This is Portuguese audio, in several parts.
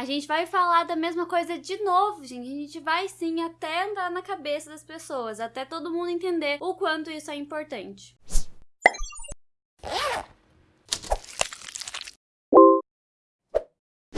a gente vai falar da mesma coisa de novo, gente. A gente vai sim até andar na cabeça das pessoas, até todo mundo entender o quanto isso é importante.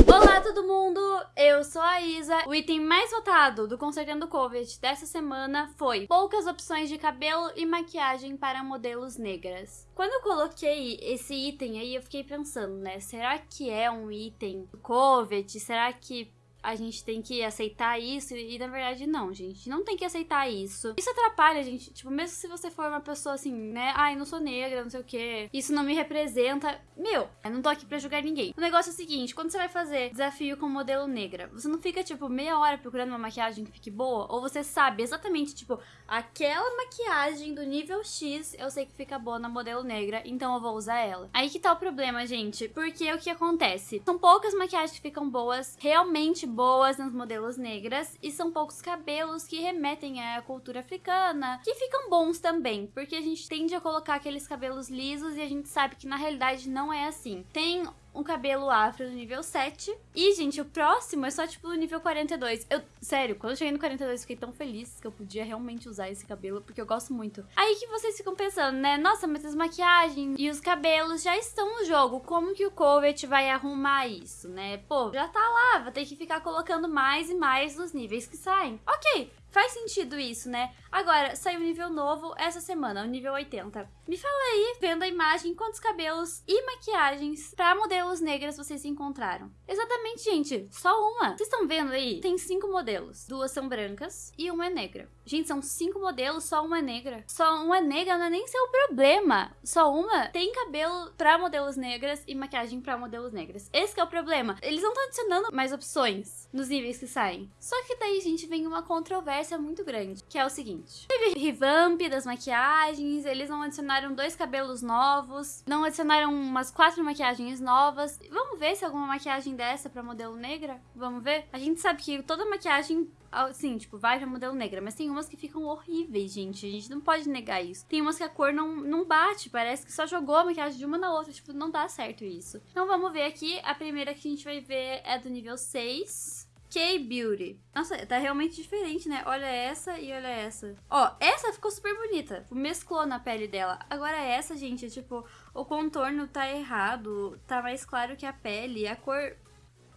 Olá todo mundo, eu sou a Isa. O item mais votado do Consertando Covid dessa semana foi poucas opções de cabelo e maquiagem para modelos negras. Quando eu coloquei esse item aí, eu fiquei pensando, né, será que é um item do Covid? Será que a gente tem que aceitar isso e na verdade não, gente, não tem que aceitar isso. Isso atrapalha a gente, tipo, mesmo se você for uma pessoa assim, né, ai, não sou negra, não sei o que, isso não me representa. Meu, eu não tô aqui pra julgar ninguém. O negócio é o seguinte, quando você vai fazer desafio com modelo negra, você não fica, tipo, meia hora procurando uma maquiagem que fique boa, ou você sabe exatamente, tipo, aquela maquiagem do nível X, eu sei que fica boa na modelo negra, então eu vou usar ela. Aí que tá o problema, gente, porque o que acontece? São poucas maquiagens que ficam boas, realmente boas nas modelos negras e são poucos cabelos que remetem à cultura africana, que ficam bons também, porque a gente tende a colocar aqueles cabelos lisos e a gente sabe que na realidade não é assim. Tem um cabelo afro no nível 7. E, gente, o próximo é só, tipo, no nível 42. Eu, sério, quando eu cheguei no 42, fiquei tão feliz que eu podia realmente usar esse cabelo, porque eu gosto muito. Aí que vocês ficam pensando, né? Nossa, mas as maquiagens e os cabelos já estão no jogo. Como que o Covet vai arrumar isso, né? Pô, já tá lá, vai ter que ficar colocando mais e mais nos níveis que saem. Ok, Faz sentido isso, né? Agora, saiu um nível novo essa semana, o nível 80. Me fala aí, vendo a imagem, quantos cabelos e maquiagens para modelos negras vocês encontraram. Exatamente, gente, só uma. Vocês estão vendo aí? Tem cinco modelos. Duas são brancas e uma é negra. Gente, são cinco modelos, só uma é negra. Só uma é negra não é nem seu problema. Só uma tem cabelo para modelos negras e maquiagem para modelos negras. Esse é o problema. Eles não estão adicionando mais opções nos níveis que saem. Só que daí, gente, vem uma controvérsia controvérsia muito grande, que é o seguinte. Teve revamp das maquiagens, eles não adicionaram dois cabelos novos, não adicionaram umas quatro maquiagens novas. Vamos ver se alguma maquiagem dessa pra modelo negra? Vamos ver? A gente sabe que toda maquiagem assim, tipo, vai pra modelo negra, mas tem umas que ficam horríveis, gente. A gente não pode negar isso. Tem umas que a cor não, não bate, parece que só jogou a maquiagem de uma na outra, tipo, não dá certo isso. Então vamos ver aqui, a primeira que a gente vai ver é do nível 6. K-Beauty. Nossa, tá realmente diferente, né? Olha essa e olha essa. Ó, essa ficou super bonita. Mesclou na pele dela. Agora essa, gente, é tipo, o contorno tá errado. Tá mais claro que a pele. A cor...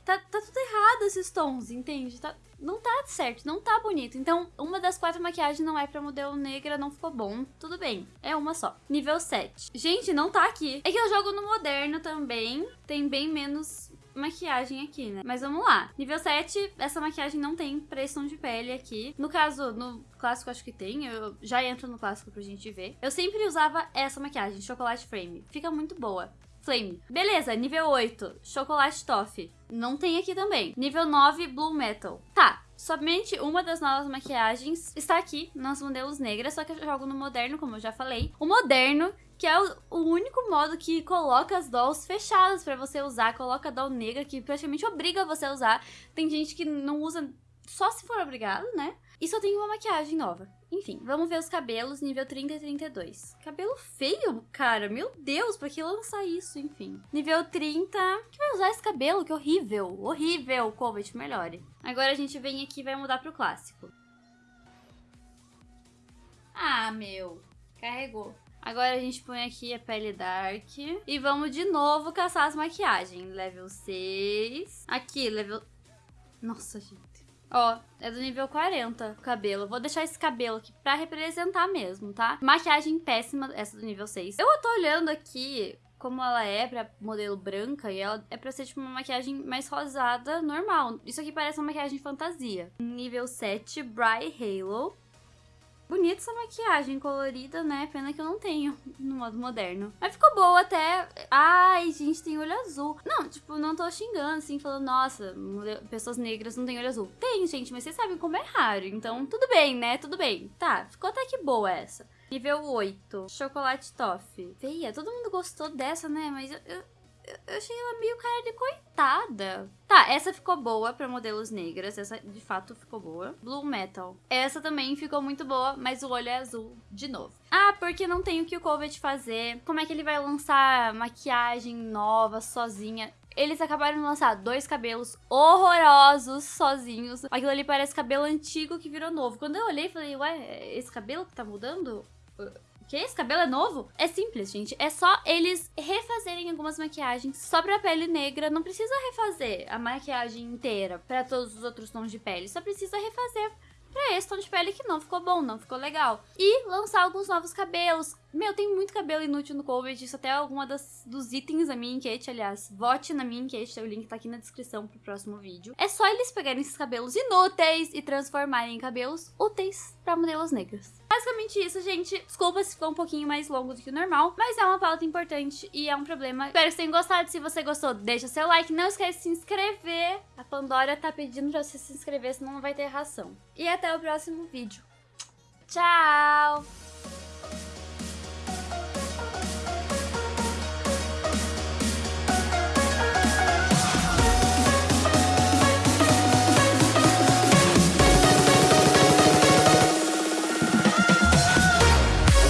Tá, tá tudo errado esses tons, entende? Tá, não tá certo, não tá bonito. Então, uma das quatro maquiagens não é pra modelo negra, não ficou bom. Tudo bem, é uma só. Nível 7. Gente, não tá aqui. É que eu jogo no moderno também. Tem bem menos maquiagem aqui, né? Mas vamos lá. Nível 7, essa maquiagem não tem pressão de pele aqui. No caso, no clássico acho que tem. Eu já entro no clássico pra gente ver. Eu sempre usava essa maquiagem, Chocolate Frame. Fica muito boa. Flame. Beleza, nível 8, Chocolate Toffee. Não tem aqui também. Nível 9, Blue Metal. Tá, Somente uma das novas maquiagens está aqui nas modelos negras, só que eu jogo no moderno, como eu já falei. O moderno que é o, o, único modo que coloca as dolls fechadas para você usar, coloca a doll negra que praticamente obriga você a usar. Tem gente que não usa só se for obrigado, né? E só tem uma maquiagem nova. Enfim, vamos ver os cabelos nível 30 e 32. Cabelo feio, cara. Meu Deus, pra que lançar isso? Enfim. Nível 30. Que vai usar esse cabelo? Que horrível. Horrível. Covet, melhore. Agora a gente vem aqui e vai mudar pro clássico. Ah, meu. Carregou. Agora a gente põe aqui a pele dark. E vamos de novo caçar as maquiagens. Level 6. Aqui, level... Nossa, gente. Ó, é do nível 40 o cabelo. Vou deixar esse cabelo aqui pra representar mesmo, tá? Maquiagem péssima, essa do nível 6. Eu tô olhando aqui como ela é pra modelo branca e ela é pra ser tipo uma maquiagem mais rosada, normal. Isso aqui parece uma maquiagem fantasia. Nível 7, Bright Halo. Bonita essa maquiagem colorida, né? Pena que eu não tenho no modo moderno. Mas ficou boa até. Ai, gente, tem olho azul. Não, tipo, não tô xingando, assim, falando, nossa, pessoas negras não têm olho azul. Tem, gente, mas vocês sabem como é raro. Então, tudo bem, né? Tudo bem. Tá, ficou até que boa essa. Nível 8, chocolate toffee. Feia, todo mundo gostou dessa, né? Mas eu, eu eu achei ela meio cara de coitada. Tá, essa ficou boa pra modelos negras. Essa, de fato, ficou boa. Blue Metal. Essa também ficou muito boa, mas o olho é azul de novo. Ah, porque não tem o que o Covet fazer. Como é que ele vai lançar maquiagem nova, sozinha? eles acabaram de lançar dois cabelos horrorosos sozinhos. Aquilo ali parece cabelo antigo que virou novo. Quando eu olhei, falei, ué, esse cabelo que tá mudando? Que? Esse cabelo é novo? É simples, gente. É só eles refazerem algumas maquiagens só pra pele negra. Não precisa refazer a maquiagem inteira pra todos os outros tons de pele. Só precisa refazer pra esse tom de pele que não ficou bom, não ficou legal. E lançar alguns novos cabelos. Meu, tem muito cabelo inútil no Covid, isso até é alguma dos itens da minha enquete, aliás. Vote na minha enquete, o link tá aqui na descrição pro próximo vídeo. É só eles pegarem esses cabelos inúteis e transformarem em cabelos úteis pra modelos negros. Basicamente isso, gente. Desculpa se ficou um pouquinho mais longo do que o normal, mas é uma pauta importante e é um problema. Espero que vocês tenham gostado. Se você gostou, deixa seu like. Não esquece de se inscrever. A Pandora tá pedindo pra você se inscrever, senão não vai ter ração. E até o próximo vídeo. Tchau!